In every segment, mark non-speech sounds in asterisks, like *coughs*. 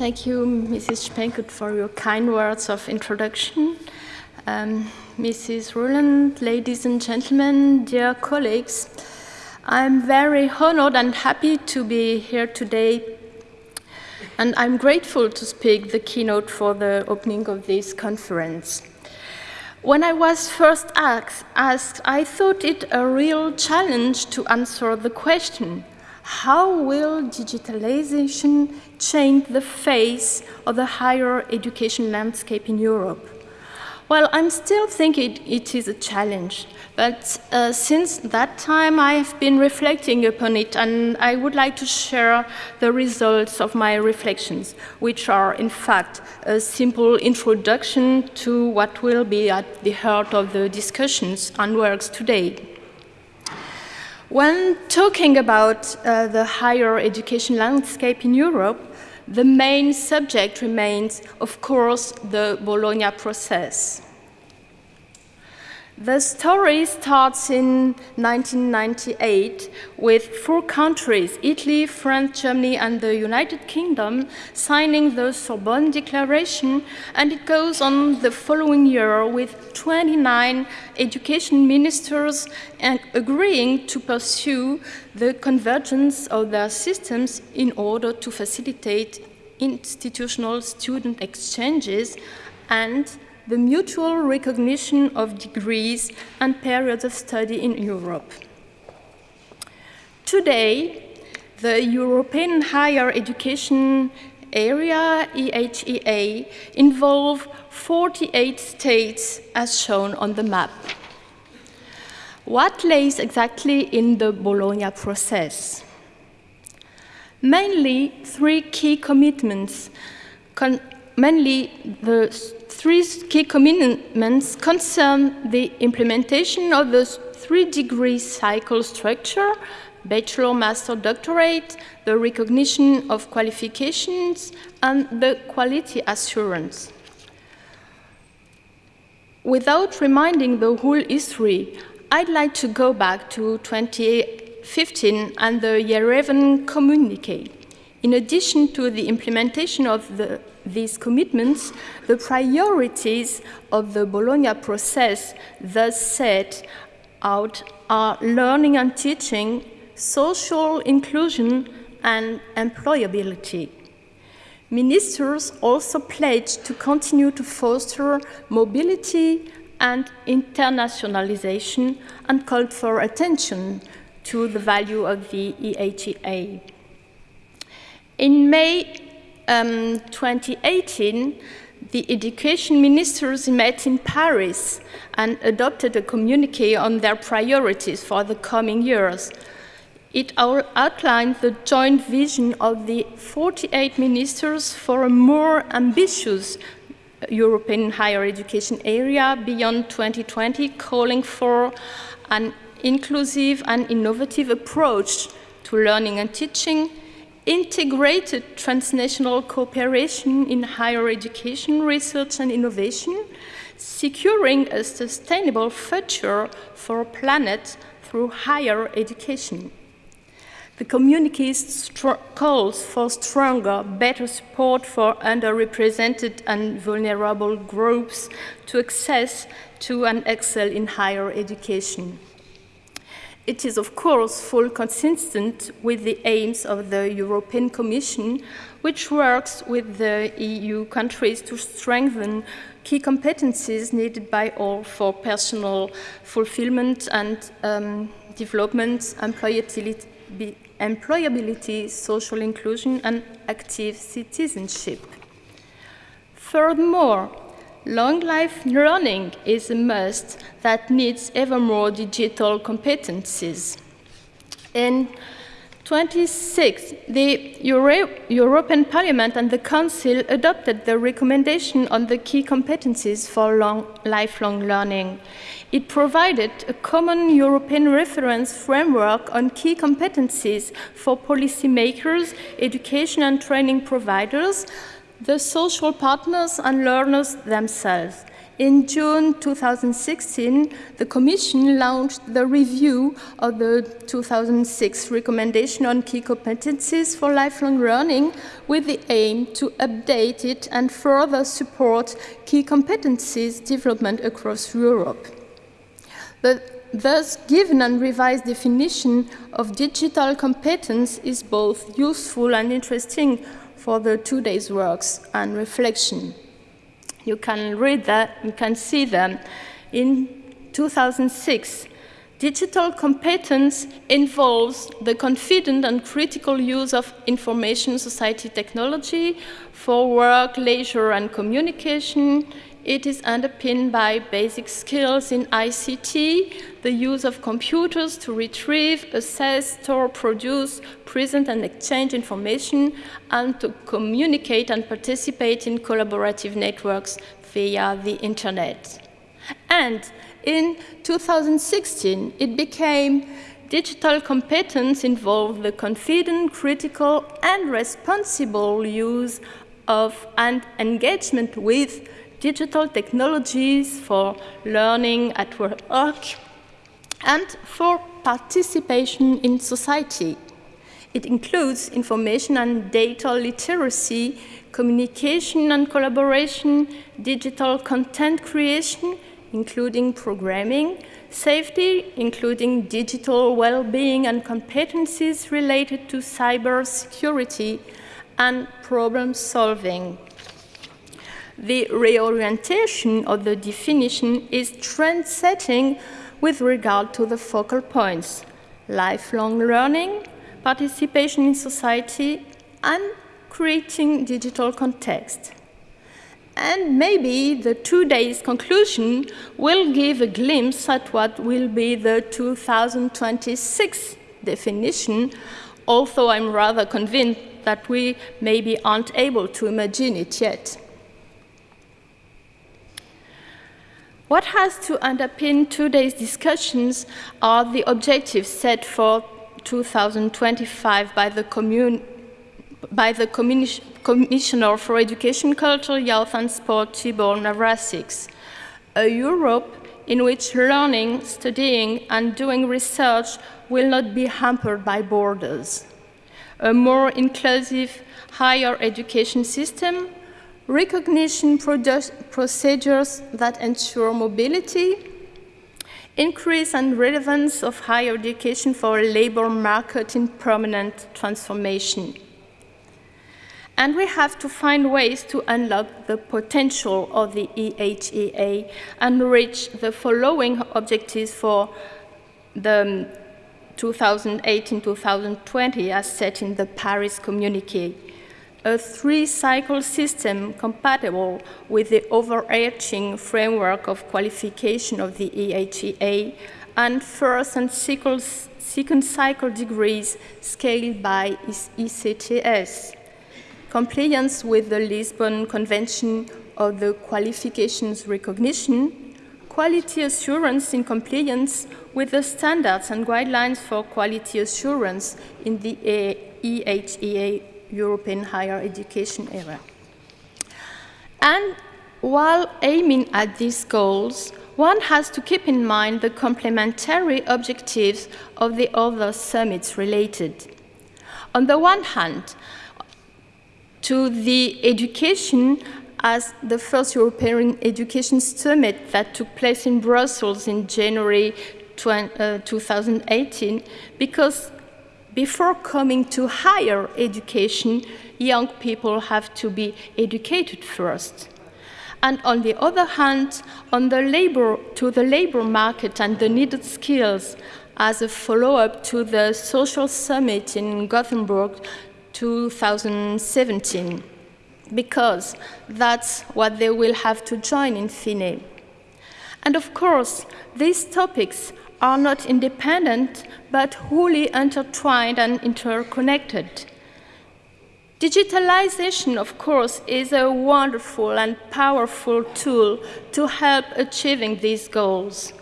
Thank you, Mrs. Spenkut, for your kind words of introduction. Um, Mrs. Roland, ladies and gentlemen, dear colleagues, I'm very honored and happy to be here today, and I'm grateful to speak the keynote for the opening of this conference. When I was first asked, I thought it a real challenge to answer the question, how will digitalization change the face of the higher education landscape in Europe? Well, I'm still thinking it is a challenge, but uh, since that time I have been reflecting upon it and I would like to share the results of my reflections, which are in fact a simple introduction to what will be at the heart of the discussions and works today. When talking about uh, the higher education landscape in Europe, the main subject remains, of course, the Bologna process. The story starts in 1998 with four countries, Italy, France, Germany and the United Kingdom, signing the Sorbonne Declaration and it goes on the following year with 29 education ministers agreeing to pursue the convergence of their systems in order to facilitate institutional student exchanges and the mutual recognition of degrees and periods of study in Europe. Today, the European Higher Education Area, EHEA, involve 48 states as shown on the map. What lays exactly in the Bologna process? Mainly three key commitments, mainly the three key commitments concern the implementation of the three-degree cycle structure, bachelor, master, doctorate, the recognition of qualifications, and the quality assurance. Without reminding the whole history, I'd like to go back to 2015 and the Yerevan communique. In addition to the implementation of the, these commitments, the priorities of the Bologna process thus set out are learning and teaching, social inclusion, and employability. Ministers also pledged to continue to foster mobility and internationalization and called for attention to the value of the EHEA. In May um, 2018, the education ministers met in Paris and adopted a communique on their priorities for the coming years. It outlined the joint vision of the 48 ministers for a more ambitious European higher education area beyond 2020, calling for an inclusive and innovative approach to learning and teaching, integrated transnational cooperation in higher education, research and innovation, securing a sustainable future for our planet through higher education. The communique calls for stronger, better support for underrepresented and vulnerable groups to access to and excel in higher education. It is, of course, fully consistent with the aims of the European Commission, which works with the EU countries to strengthen key competencies needed by all for personal fulfillment and um, development, employability, employability, social inclusion, and active citizenship. Furthermore, Long life learning is a must that needs ever more digital competencies. In 26, the Euro European Parliament and the Council adopted the recommendation on the key competencies for long, lifelong learning. It provided a common European reference framework on key competencies for policymakers, education and training providers, the social partners and learners themselves. In June 2016, the Commission launched the review of the 2006 recommendation on key competencies for lifelong learning with the aim to update it and further support key competencies development across Europe. The thus given and revised definition of digital competence is both useful and interesting for the two days works and reflection. You can read that, you can see them. In 2006, digital competence involves the confident and critical use of information society technology for work, leisure, and communication. It is underpinned by basic skills in ICT, the use of computers to retrieve, assess, store, produce, present and exchange information, and to communicate and participate in collaborative networks via the internet. And in 2016, it became digital competence involved the confident, critical, and responsible use of and engagement with digital technologies for learning at work and for participation in society. It includes information and data literacy, communication and collaboration, digital content creation, including programming, safety, including digital well-being and competencies related to cyber security, and problem solving. The reorientation of the definition is trend-setting with regard to the focal points, lifelong learning, participation in society, and creating digital context. And maybe the two days conclusion will give a glimpse at what will be the 2026 definition, although I'm rather convinced that we maybe aren't able to imagine it yet. What has to underpin today's discussions are the objectives set for 2025 by the, by the Commissioner for Education, Culture, Youth and Sport, Tibor Navracsics. A Europe in which learning, studying and doing research will not be hampered by borders. A more inclusive higher education system, recognition procedures that ensure mobility, increase and relevance of higher education for a labor market in permanent transformation. And we have to find ways to unlock the potential of the EHEA and reach the following objectives for the 2018-2020 as set in the Paris Communique. A three-cycle system compatible with the overarching framework of qualification of the EHEA and first and second cycle degrees scaled by ECTS compliance with the Lisbon Convention of the Qualifications Recognition, quality assurance in compliance with the standards and guidelines for quality assurance in the EHEA European higher education area. And while aiming at these goals, one has to keep in mind the complementary objectives of the other summits related. On the one hand, to the education as the first European Education Summit that took place in Brussels in January 2018, uh, because before coming to higher education, young people have to be educated first. And on the other hand, on the labor, to the labor market and the needed skills as a follow-up to the social summit in Gothenburg 2017 because that's what they will have to join in FINE. And of course, these topics are not independent, but wholly intertwined and interconnected. Digitalization, of course, is a wonderful and powerful tool to help achieving these goals.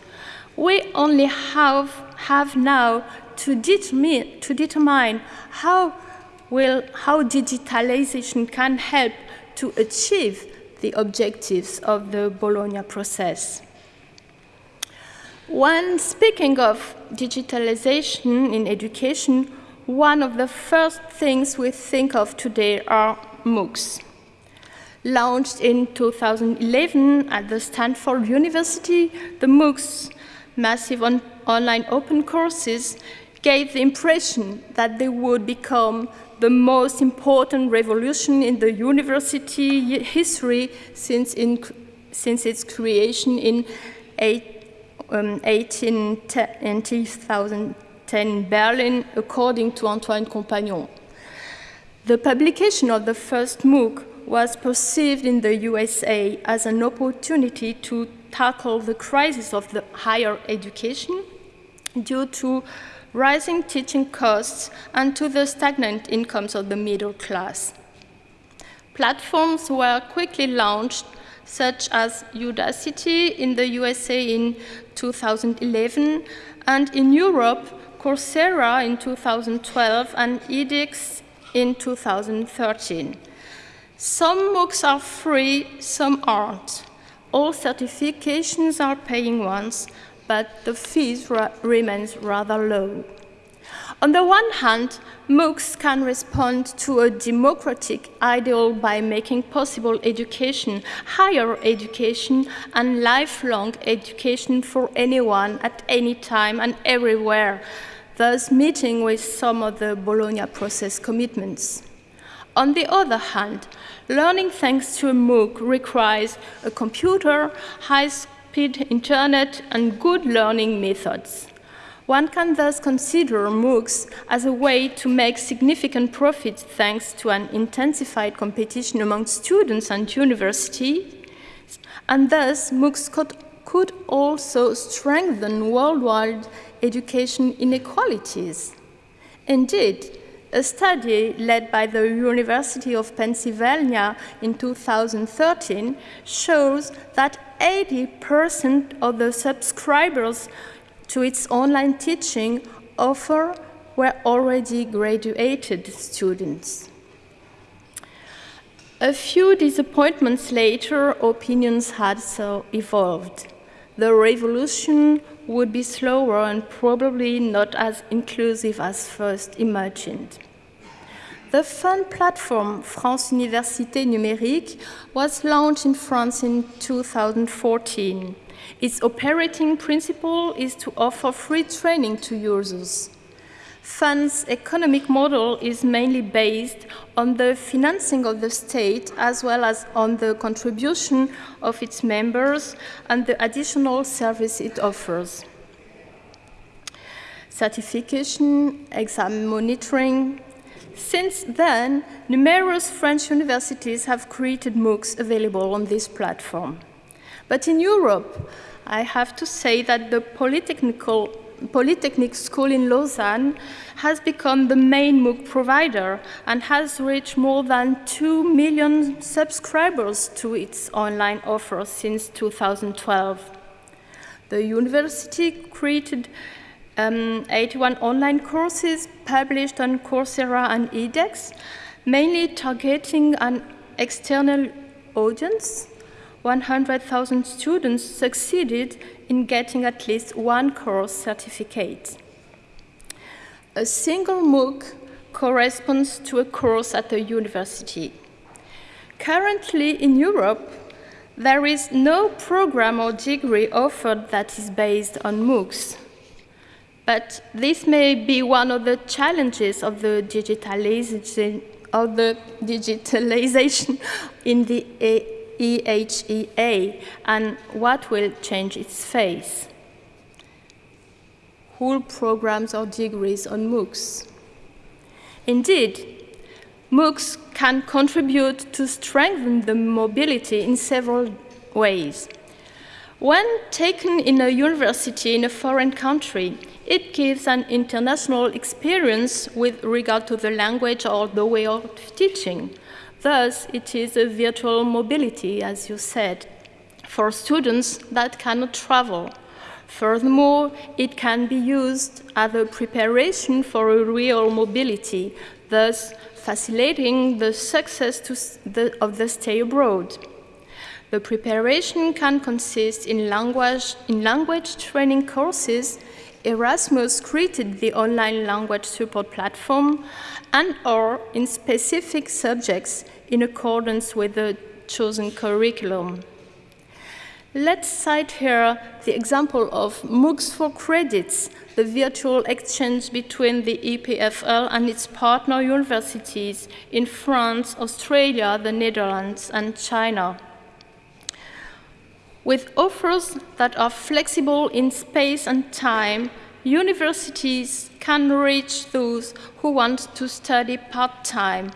We only have, have now to determine, to determine how will how digitalization can help to achieve the objectives of the Bologna process. When speaking of digitalization in education, one of the first things we think of today are MOOCs. Launched in 2011 at the Stanford University, the MOOCs, massive on online open courses, gave the impression that they would become the most important revolution in the university history since, in, since its creation in eight, um, 18, 2010 in Berlin, according to Antoine Compagnon. The publication of the first MOOC was perceived in the USA as an opportunity to tackle the crisis of the higher education due to rising teaching costs and to the stagnant incomes of the middle class. Platforms were quickly launched, such as Udacity in the USA in 2011, and in Europe, Coursera in 2012 and edX in 2013. Some MOOCs are free, some aren't. All certifications are paying ones, but the fees ra remains rather low. On the one hand, MOOCs can respond to a democratic ideal by making possible education, higher education, and lifelong education for anyone at any time and everywhere, thus meeting with some of the Bologna process commitments. On the other hand, learning thanks to a MOOC requires a computer, high-speed internet, and good learning methods. One can thus consider MOOCs as a way to make significant profit thanks to an intensified competition among students and universities, and thus MOOCs could, could also strengthen worldwide education inequalities. Indeed, a study led by the University of Pennsylvania in 2013 shows that 80% of the subscribers to its online teaching offer were already graduated students. A few disappointments later, opinions had so evolved. The revolution would be slower and probably not as inclusive as first imagined. The fun platform France Université Numérique was launched in France in 2014. Its operating principle is to offer free training to users. FUN's economic model is mainly based on the financing of the state as well as on the contribution of its members and the additional service it offers. Certification, exam monitoring. Since then, numerous French universities have created MOOCs available on this platform. But in Europe, I have to say that the Polytechnical Polytechnic School in Lausanne has become the main MOOC provider and has reached more than 2 million subscribers to its online offer since 2012. The university created um, 81 online courses published on Coursera and edX, mainly targeting an external audience 100,000 students succeeded in getting at least one course certificate. A single MOOC corresponds to a course at a university. Currently in Europe, there is no program or degree offered that is based on MOOCs. But this may be one of the challenges of the digitalization, of the digitalization *laughs* in the EHEA and what will change its face. Whole programs or degrees on MOOCs. Indeed, MOOCs can contribute to strengthen the mobility in several ways. When taken in a university in a foreign country, it gives an international experience with regard to the language or the way of teaching. Thus, it is a virtual mobility, as you said, for students that cannot travel. Furthermore, it can be used as a preparation for a real mobility, thus facilitating the success the, of the stay abroad. The preparation can consist in language, in language training courses. Erasmus created the online language support platform and or in specific subjects in accordance with the chosen curriculum. Let's cite here the example of MOOCs for credits, the virtual exchange between the EPFL and its partner universities in France, Australia, the Netherlands, and China. With offers that are flexible in space and time, universities can reach those who want to study part-time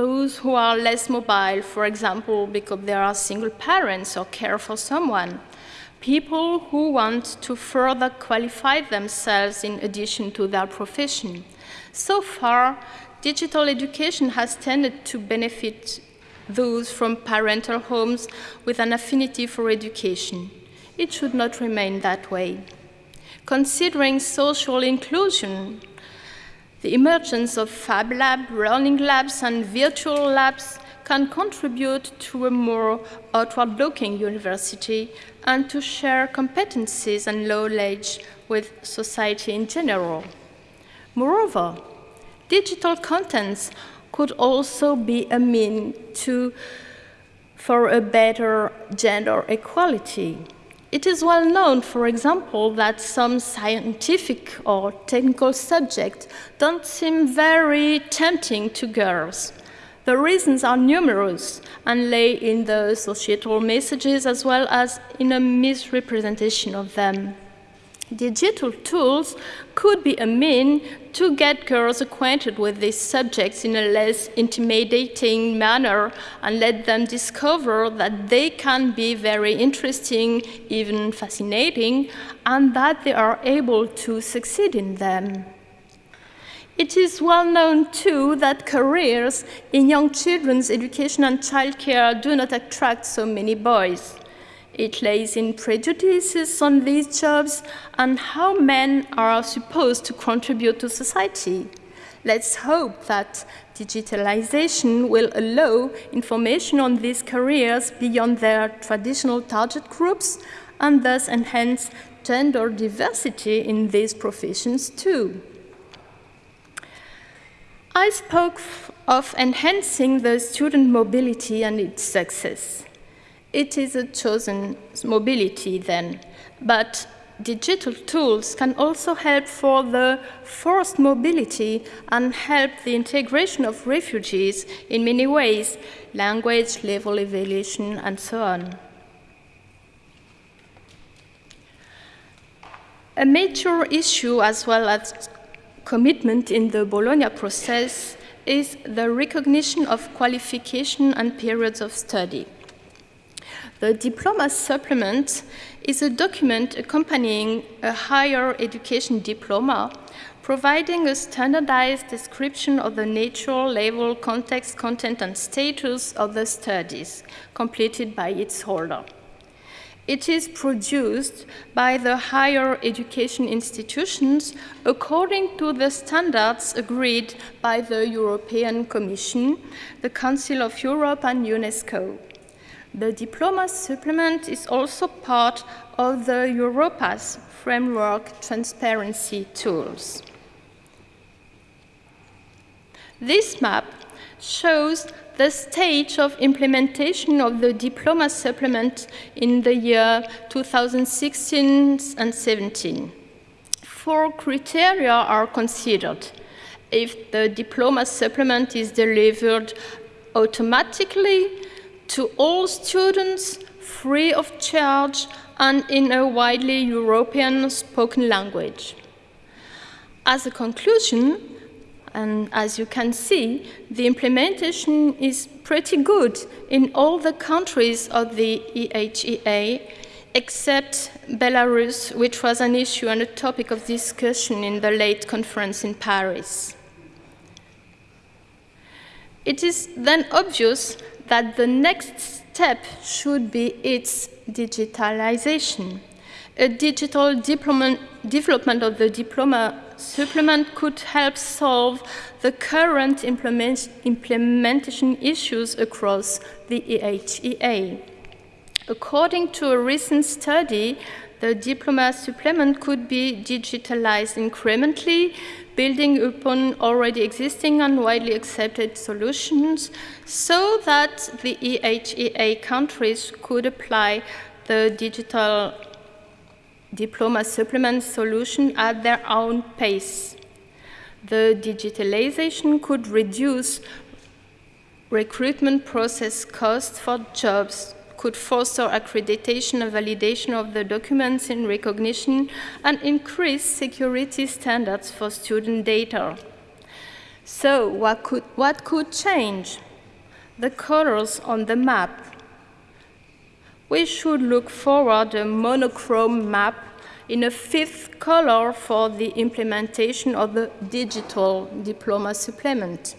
those who are less mobile, for example, because they are single parents or care for someone, people who want to further qualify themselves in addition to their profession. So far, digital education has tended to benefit those from parental homes with an affinity for education. It should not remain that way. Considering social inclusion, the emergence of Fab Lab, learning labs, and virtual labs can contribute to a more outward-looking university and to share competencies and knowledge with society in general. Moreover, digital contents could also be a mean to, for a better gender equality. It is well known, for example, that some scientific or technical subjects don't seem very tempting to girls. The reasons are numerous and lay in the societal messages as well as in a misrepresentation of them. Digital tools could be a mean to get girls acquainted with these subjects in a less intimidating manner and let them discover that they can be very interesting, even fascinating, and that they are able to succeed in them. It is well known, too, that careers in young children's education and childcare do not attract so many boys. It lays in prejudices on these jobs and how men are supposed to contribute to society. Let's hope that digitalization will allow information on these careers beyond their traditional target groups and thus enhance gender diversity in these professions too. I spoke of enhancing the student mobility and its success. It is a chosen mobility then, but digital tools can also help for the forced mobility and help the integration of refugees in many ways, language, level evaluation, and so on. A major issue as well as commitment in the Bologna process is the recognition of qualification and periods of study. The diploma supplement is a document accompanying a higher education diploma, providing a standardized description of the nature, level, context, content, and status of the studies completed by its holder. It is produced by the higher education institutions according to the standards agreed by the European Commission, the Council of Europe, and UNESCO. The diploma supplement is also part of the Europass framework transparency tools. This map shows the stage of implementation of the diploma supplement in the year 2016 and 17. Four criteria are considered. If the diploma supplement is delivered automatically, to all students free of charge and in a widely European spoken language. As a conclusion, and as you can see, the implementation is pretty good in all the countries of the EHEA, except Belarus, which was an issue and a topic of discussion in the late conference in Paris. It is then obvious that the next step should be its digitalization. A digital development of the diploma supplement could help solve the current implement implementation issues across the EHEA. According to a recent study, the diploma supplement could be digitalized incrementally, building upon already existing and widely accepted solutions so that the EHEA countries could apply the digital diploma supplement solution at their own pace. The digitalization could reduce recruitment process costs for jobs could foster accreditation and validation of the documents in recognition and increase security standards for student data. So what could, what could change? The colors on the map. We should look forward a monochrome map in a fifth color for the implementation of the digital diploma supplement.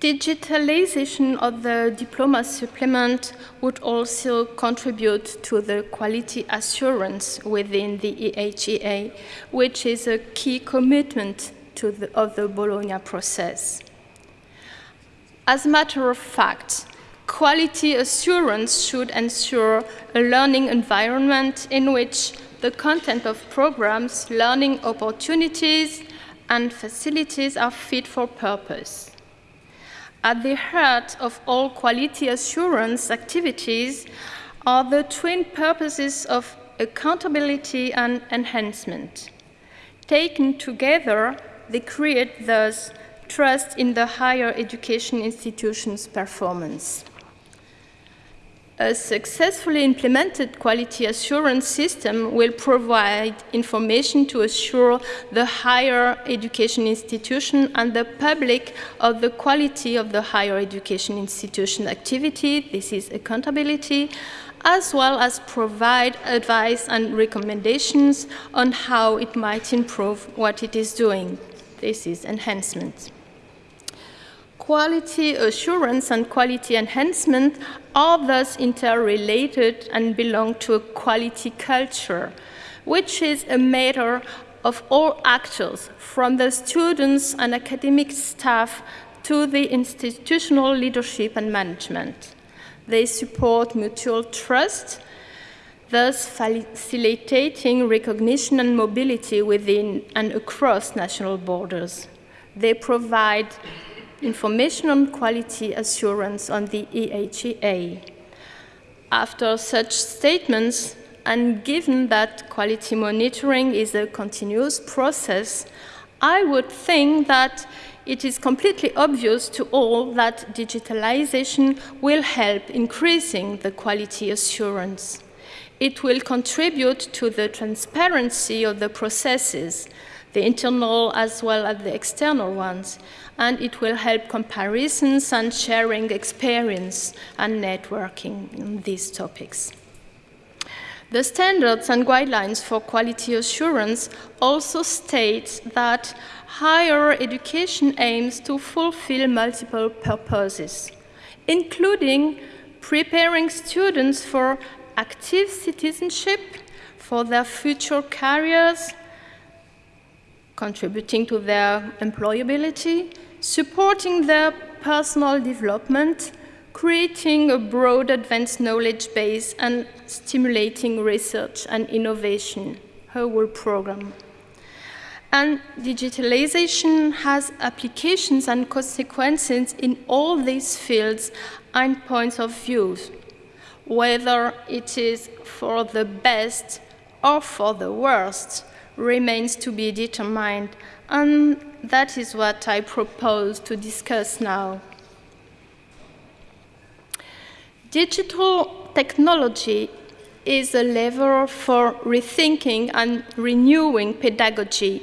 Digitalization of the diploma supplement would also contribute to the quality assurance within the EHEA, which is a key commitment the, of the Bologna process. As a matter of fact, quality assurance should ensure a learning environment in which the content of programs, learning opportunities, and facilities are fit for purpose. At the heart of all quality assurance activities are the twin purposes of accountability and enhancement. Taken together, they create thus trust in the higher education institution's performance. A successfully implemented quality assurance system will provide information to assure the higher education institution and the public of the quality of the higher education institution activity, this is accountability, as well as provide advice and recommendations on how it might improve what it is doing. This is enhancement. Quality assurance and quality enhancement are thus interrelated and belong to a quality culture, which is a matter of all actors, from the students and academic staff to the institutional leadership and management. They support mutual trust, thus facilitating recognition and mobility within and across national borders. They provide information on quality assurance on the EHEA. After such statements, and given that quality monitoring is a continuous process, I would think that it is completely obvious to all that digitalization will help increasing the quality assurance. It will contribute to the transparency of the processes, the internal as well as the external ones, and it will help comparisons and sharing experience and networking in these topics. The standards and guidelines for quality assurance also state that higher education aims to fulfill multiple purposes, including preparing students for active citizenship, for their future careers, contributing to their employability, supporting their personal development, creating a broad advanced knowledge base, and stimulating research and innovation, her whole program. And digitalization has applications and consequences in all these fields and points of view, whether it is for the best or for the worst remains to be determined, and that is what I propose to discuss now. Digital technology is a lever for rethinking and renewing pedagogy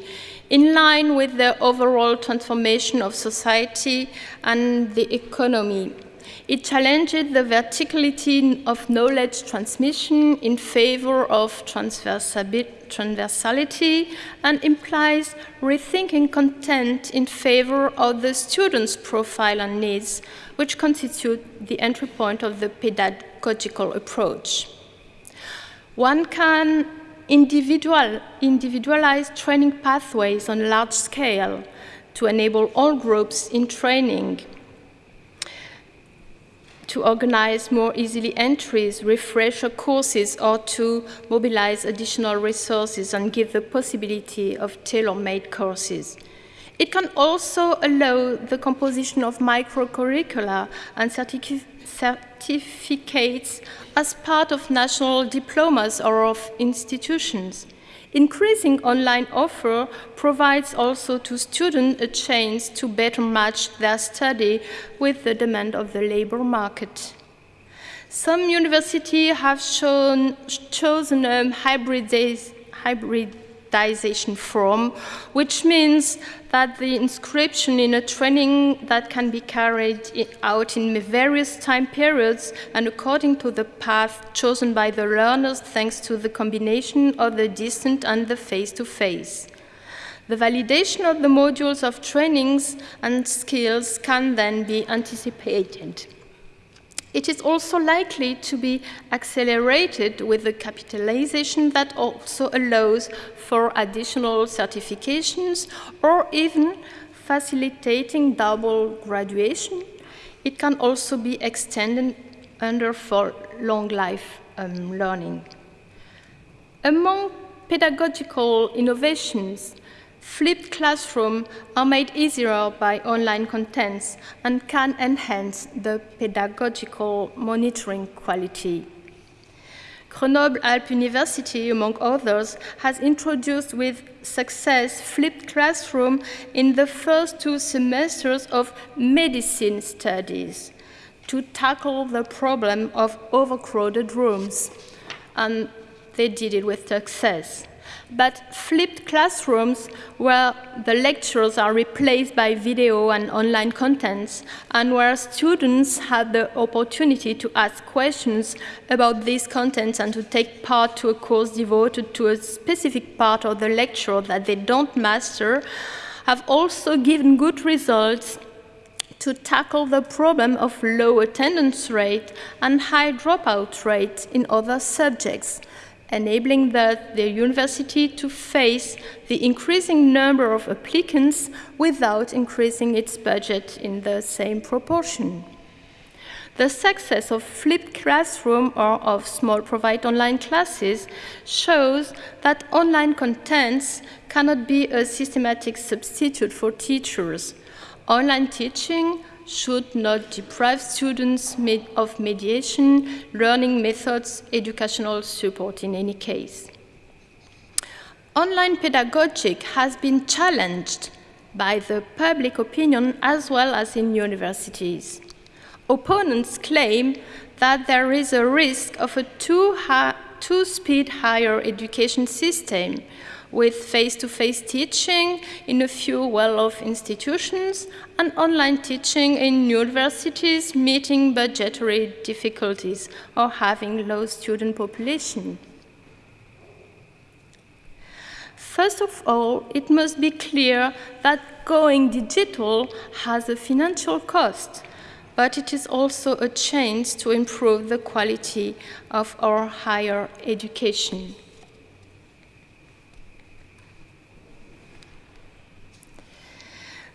in line with the overall transformation of society and the economy. It challenges the verticality of knowledge transmission in favor of transversality and implies rethinking content in favor of the student's profile and needs, which constitute the entry point of the pedagogical approach. One can individual, individualize training pathways on a large scale to enable all groups in training to organize more easily entries, refresh courses, or to mobilize additional resources and give the possibility of tailor-made courses. It can also allow the composition of microcurricula and certificates as part of national diplomas or of institutions. Increasing online offer provides also to students a chance to better match their study with the demand of the labor market. Some universities have shown, chosen um, a hybridization form, which means that the inscription in a training that can be carried out in various time periods and according to the path chosen by the learners thanks to the combination of the distant and the face-to-face. -face. The validation of the modules of trainings and skills can then be anticipated. It is also likely to be accelerated with the capitalization that also allows for additional certifications or even facilitating double graduation. It can also be extended under for long life um, learning. Among pedagogical innovations, Flipped classrooms are made easier by online contents and can enhance the pedagogical monitoring quality. Grenoble-Alpes University, among others, has introduced with success flipped classroom in the first two semesters of medicine studies to tackle the problem of overcrowded rooms. And they did it with success but flipped classrooms where the lectures are replaced by video and online contents, and where students have the opportunity to ask questions about these contents and to take part to a course devoted to a specific part of the lecture that they don't master, have also given good results to tackle the problem of low attendance rate and high dropout rate in other subjects enabling the, the university to face the increasing number of applicants without increasing its budget in the same proportion. The success of flipped classroom or of small provide online classes shows that online contents cannot be a systematic substitute for teachers. Online teaching should not deprive students of mediation, learning methods, educational support in any case. Online pedagogy has been challenged by the public opinion as well as in universities. Opponents claim that there is a risk of a two-speed higher education system with face-to-face -face teaching in a few well-off institutions and online teaching in universities meeting budgetary difficulties or having low student population. First of all, it must be clear that going digital has a financial cost, but it is also a chance to improve the quality of our higher education.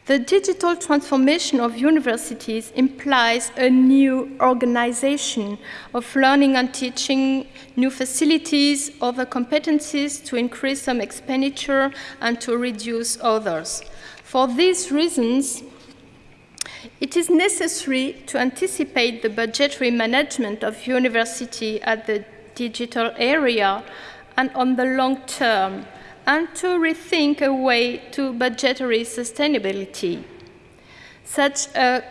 The digital transformation of universities implies a new organization of learning and teaching, new facilities, other competencies to increase some expenditure and to reduce others. For these reasons, it is necessary to anticipate the budgetary management of university at the digital area and on the long term and to rethink a way to budgetary sustainability. Such a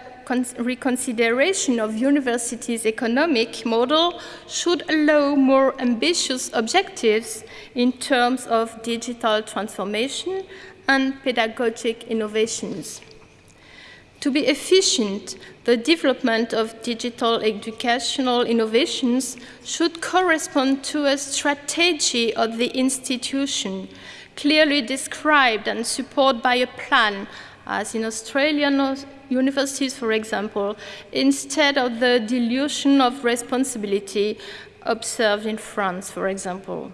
reconsideration of universities' economic model should allow more ambitious objectives in terms of digital transformation and pedagogic innovations. To be efficient, the development of digital educational innovations should correspond to a strategy of the institution, clearly described and supported by a plan, as in Australian universities, for example, instead of the dilution of responsibility observed in France, for example.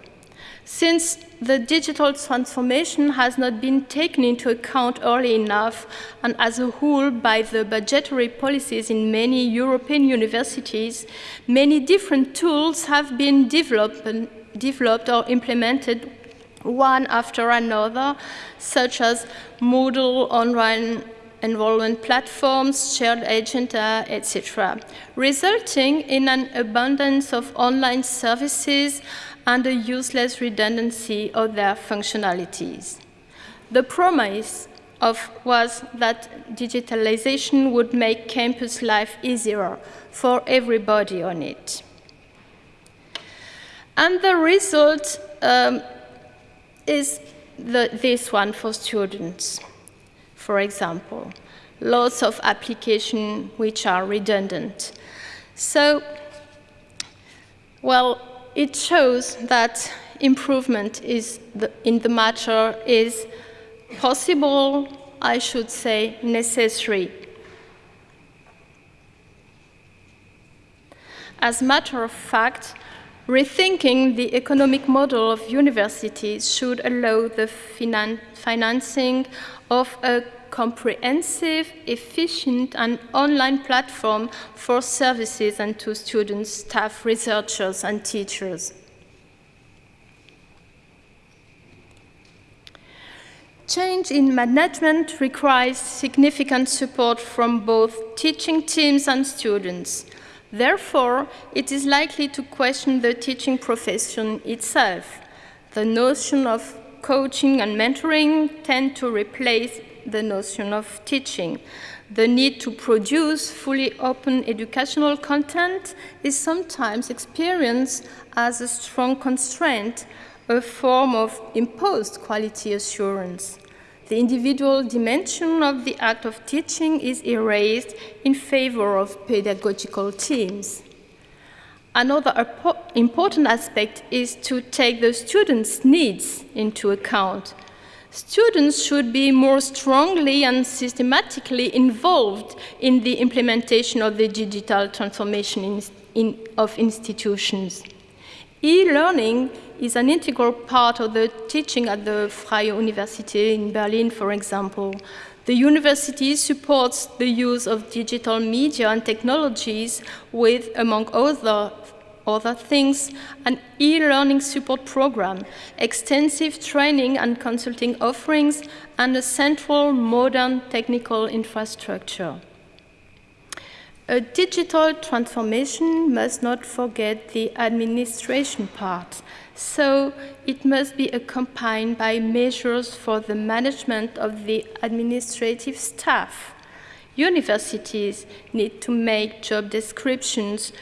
Since the digital transformation has not been taken into account early enough and as a whole by the budgetary policies in many European universities, many different tools have been developed, developed or implemented one after another, such as Moodle, online enrollment platforms, shared agenda, uh, etc., resulting in an abundance of online services and a useless redundancy of their functionalities. The promise of was that digitalization would make campus life easier for everybody on it. And the result um, is the, this one for students, for example. Lots of applications which are redundant. So, well, it shows that improvement is the, in the matter is possible, I should say necessary. As a matter of fact, rethinking the economic model of universities should allow the finan financing of a comprehensive, efficient, and online platform for services and to students, staff, researchers, and teachers. Change in management requires significant support from both teaching teams and students. Therefore, it is likely to question the teaching profession itself. The notion of coaching and mentoring tend to replace the notion of teaching. The need to produce fully open educational content is sometimes experienced as a strong constraint, a form of imposed quality assurance. The individual dimension of the act of teaching is erased in favor of pedagogical teams. Another important aspect is to take the students' needs into account students should be more strongly and systematically involved in the implementation of the digital transformation in, in, of institutions. E-learning is an integral part of the teaching at the Freie Universität in Berlin, for example. The university supports the use of digital media and technologies with, among other other things, an e-learning support program, extensive training and consulting offerings, and a central modern technical infrastructure. A digital transformation must not forget the administration part, so it must be accompanied by measures for the management of the administrative staff. Universities need to make job descriptions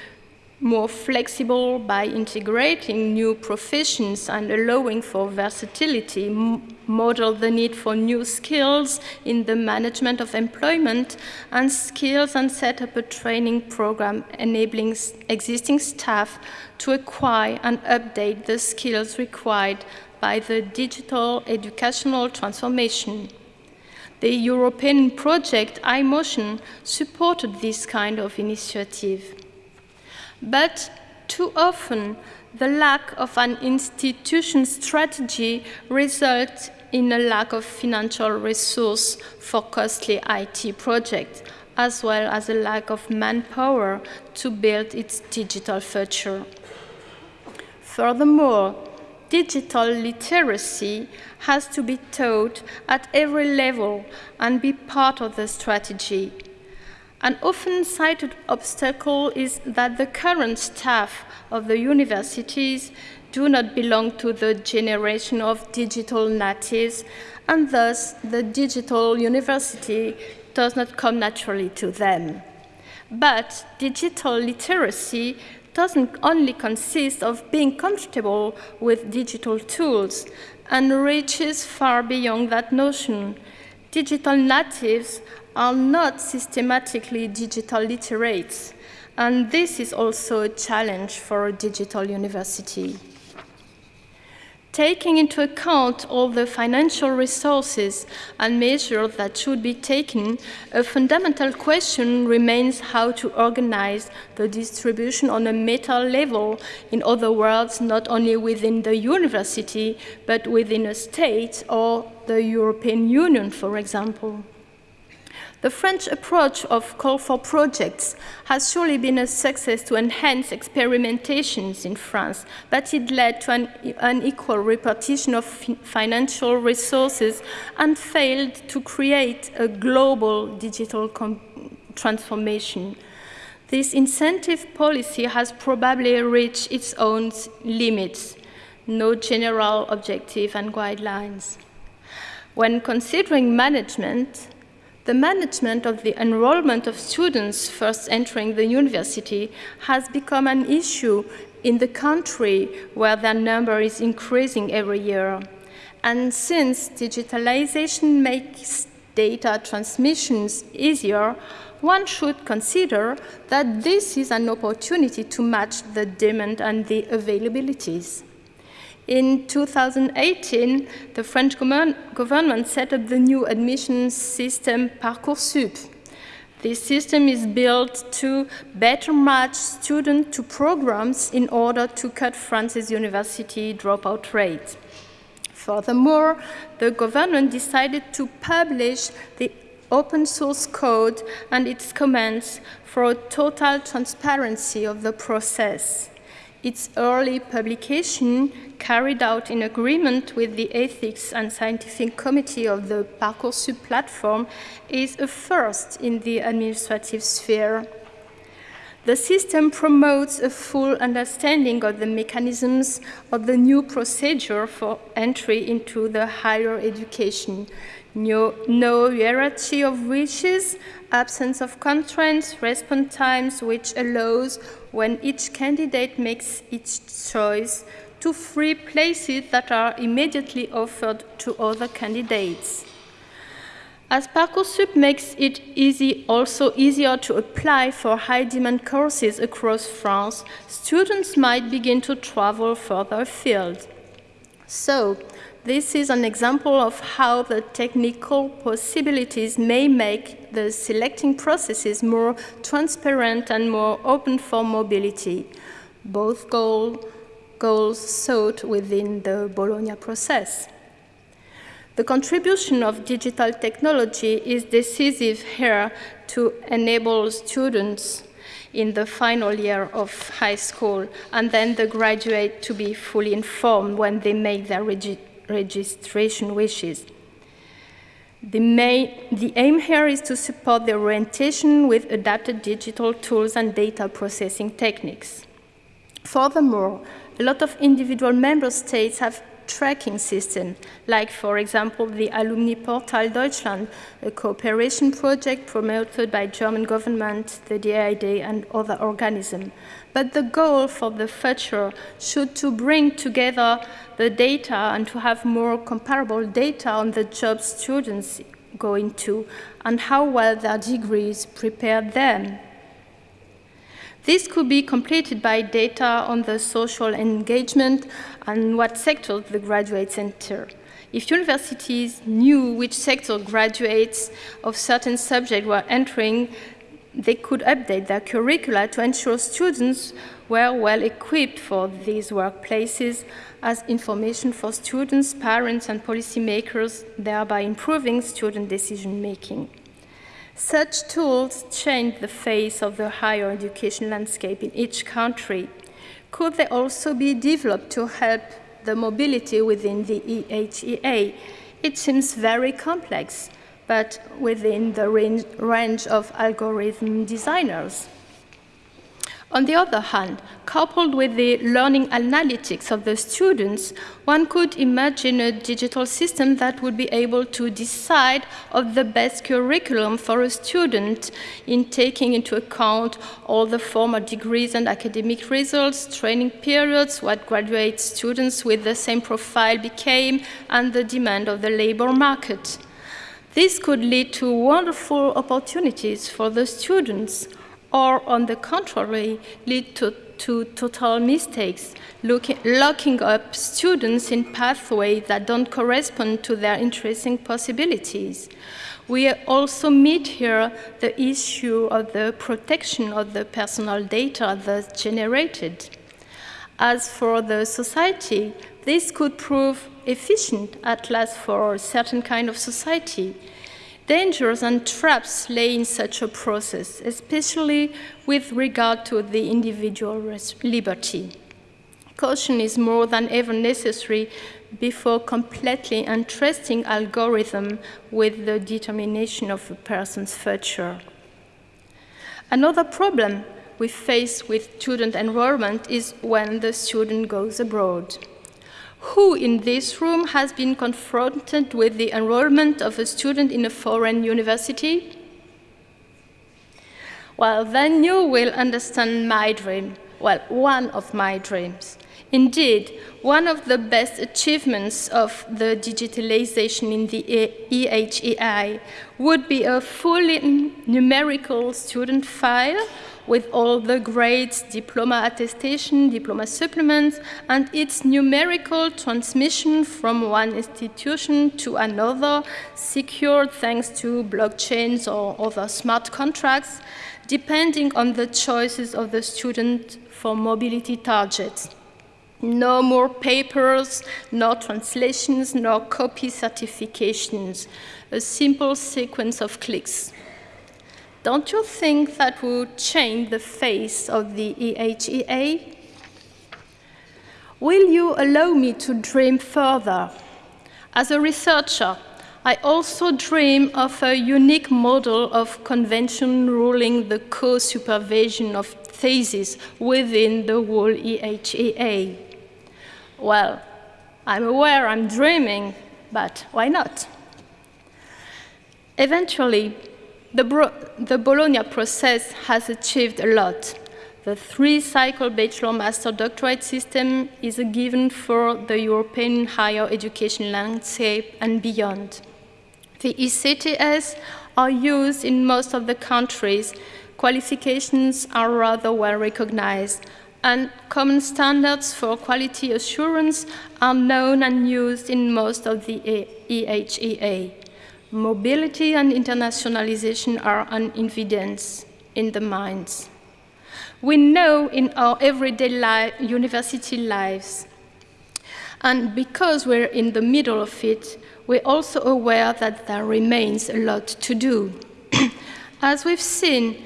more flexible by integrating new professions and allowing for versatility, model the need for new skills in the management of employment, and skills and set up a training program enabling existing staff to acquire and update the skills required by the digital educational transformation. The European project iMotion supported this kind of initiative. But too often, the lack of an institution strategy results in a lack of financial resource for costly IT projects, as well as a lack of manpower to build its digital future. Furthermore, digital literacy has to be taught at every level and be part of the strategy. An often cited obstacle is that the current staff of the universities do not belong to the generation of digital natives, and thus the digital university does not come naturally to them. But digital literacy doesn't only consist of being comfortable with digital tools and reaches far beyond that notion. Digital natives are not systematically digital literates, and this is also a challenge for a digital university. Taking into account all the financial resources and measures that should be taken, a fundamental question remains how to organize the distribution on a meta level, in other words, not only within the university, but within a state or the European Union, for example. The French approach of call for projects has surely been a success to enhance experimentations in France, but it led to an unequal repartition of financial resources and failed to create a global digital transformation. This incentive policy has probably reached its own limits, no general objective and guidelines. When considering management, the management of the enrollment of students first entering the university has become an issue in the country where their number is increasing every year. And since digitalization makes data transmissions easier, one should consider that this is an opportunity to match the demand and the availabilities. In 2018, the French government set up the new admission system Parcoursup. This system is built to better match students to programs in order to cut France's university dropout rate. Furthermore, the government decided to publish the open source code and its comments for total transparency of the process. Its early publication, carried out in agreement with the Ethics and Scientific Committee of the Parcoursup platform, is a first in the administrative sphere. The system promotes a full understanding of the mechanisms of the new procedure for entry into the higher education, no, no hierarchy of wishes, absence of constraints, response times, which allows, when each candidate makes its choice, to free places that are immediately offered to other candidates. As Parcoursup makes it easy, also easier to apply for high-demand courses across France, students might begin to travel further afield. So, this is an example of how the technical possibilities may make the selecting processes more transparent and more open for mobility, both goal, goals sought within the Bologna process. The contribution of digital technology is decisive here to enable students in the final year of high school and then the graduate to be fully informed when they make their registration wishes. The, the, aim here is to support the orientation with adapted digital tools and data processing techniques. Furthermore, a lot of individual member states have tracking system, like, for example, the Alumni Portal Deutschland, a cooperation project promoted by German government, the DID, and other organisms. But the goal for the future should to bring together the data and to have more comparable data on the jobs students go into and how well their degrees prepare them this could be completed by data on the social engagement and what sector the graduates enter. If universities knew which sector graduates of certain subject were entering, they could update their curricula to ensure students were well equipped for these workplaces as information for students, parents, and policymakers, thereby improving student decision making. Such tools change the face of the higher education landscape in each country. Could they also be developed to help the mobility within the EHEA? It seems very complex, but within the range of algorithm designers. On the other hand, coupled with the learning analytics of the students, one could imagine a digital system that would be able to decide of the best curriculum for a student in taking into account all the former degrees and academic results, training periods, what graduate students with the same profile became, and the demand of the labor market. This could lead to wonderful opportunities for the students or on the contrary, lead to to total mistakes, looking, locking up students in pathways that don't correspond to their interesting possibilities. We also meet here the issue of the protection of the personal data thus generated. As for the society, this could prove efficient at last for a certain kind of society, Dangers and traps lay in such a process, especially with regard to the individual liberty. Caution is more than ever necessary before completely entrusting algorithm with the determination of a person's future. Another problem we face with student enrollment is when the student goes abroad. Who in this room has been confronted with the enrollment of a student in a foreign university? Well, then you will understand my dream, well, one of my dreams. Indeed, one of the best achievements of the digitalization in the EHEI would be a fully numerical student file with all the grades, diploma attestation, diploma supplements, and its numerical transmission from one institution to another, secured thanks to blockchains or other smart contracts, depending on the choices of the student for mobility targets. No more papers, no translations, no copy certifications. A simple sequence of clicks. Don't you think that would change the face of the EHEA? Will you allow me to dream further? As a researcher, I also dream of a unique model of convention ruling the co-supervision of thesis within the whole EHEA. Well, I'm aware I'm dreaming, but why not? Eventually, the, the Bologna process has achieved a lot. The three-cycle bachelor master doctorate system is a given for the European higher education landscape and beyond. The ECTS are used in most of the countries. Qualifications are rather well recognized, and common standards for quality assurance are known and used in most of the EHEA. Mobility and internationalization are an evidence in the minds. We know in our everyday li university lives, and because we're in the middle of it, we're also aware that there remains a lot to do. *clears throat* As we've seen,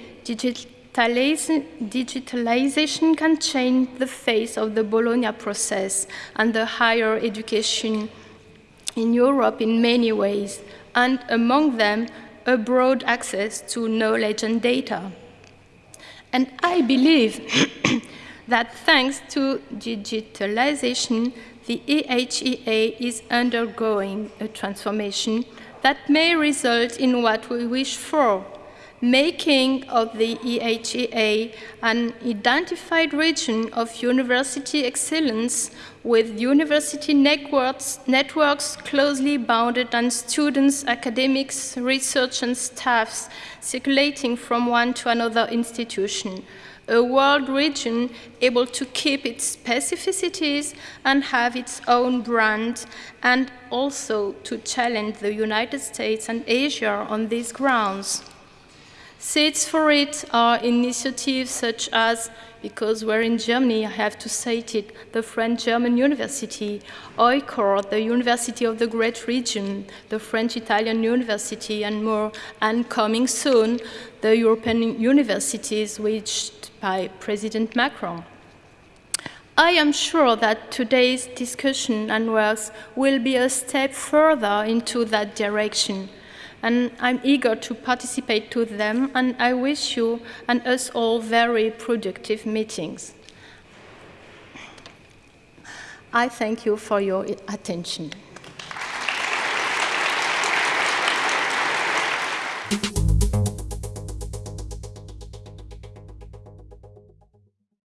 digitalization can change the face of the Bologna process and the higher education in Europe in many ways, and among them, a broad access to knowledge and data. And I believe *coughs* that thanks to digitalization, the EHEA is undergoing a transformation that may result in what we wish for, making of the EHEA an identified region of university excellence with university networks, networks closely bounded and students, academics, research and staffs circulating from one to another institution. A world region able to keep its specificities and have its own brand, and also to challenge the United States and Asia on these grounds. Seeds for it are initiatives such as, because we're in Germany, I have to cite it, the French-German University, EUCOR, the University of the Great Region, the French-Italian University, and more, and coming soon, the European universities reached by President Macron. I am sure that today's discussion and works will be a step further into that direction, and I'm eager to participate to them, and I wish you and us all very productive meetings. I thank you for your attention.